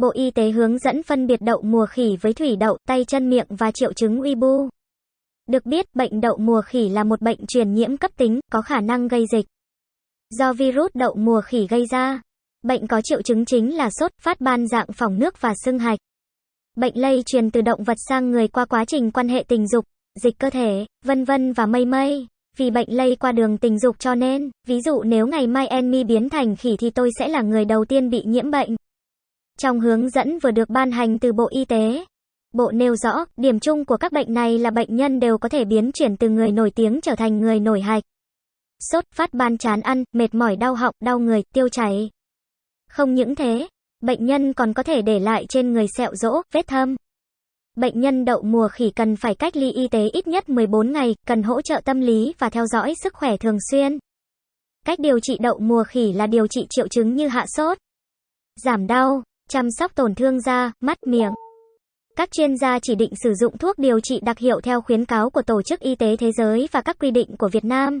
Bộ Y tế hướng dẫn phân biệt đậu mùa khỉ với thủy đậu, tay chân miệng và triệu chứng uy bu. Được biết, bệnh đậu mùa khỉ là một bệnh truyền nhiễm cấp tính, có khả năng gây dịch. Do virus đậu mùa khỉ gây ra, bệnh có triệu chứng chính là sốt, phát ban dạng phỏng nước và sưng hạch. Bệnh lây truyền từ động vật sang người qua quá trình quan hệ tình dục, dịch cơ thể, vân vân và mây mây. Vì bệnh lây qua đường tình dục cho nên, ví dụ nếu ngày mai Enmi biến thành khỉ thì tôi sẽ là người đầu tiên bị nhiễm bệnh. Trong hướng dẫn vừa được ban hành từ Bộ Y tế, Bộ nêu rõ, điểm chung của các bệnh này là bệnh nhân đều có thể biến chuyển từ người nổi tiếng trở thành người nổi hạch. Sốt, phát ban chán ăn, mệt mỏi đau họng, đau người, tiêu chảy. Không những thế, bệnh nhân còn có thể để lại trên người sẹo rỗ, vết thâm. Bệnh nhân đậu mùa khỉ cần phải cách ly y tế ít nhất 14 ngày, cần hỗ trợ tâm lý và theo dõi sức khỏe thường xuyên. Cách điều trị đậu mùa khỉ là điều trị triệu chứng như hạ sốt, giảm đau, chăm sóc tổn thương da, mắt, miệng. Các chuyên gia chỉ định sử dụng thuốc điều trị đặc hiệu theo khuyến cáo của Tổ chức Y tế Thế giới và các quy định của Việt Nam.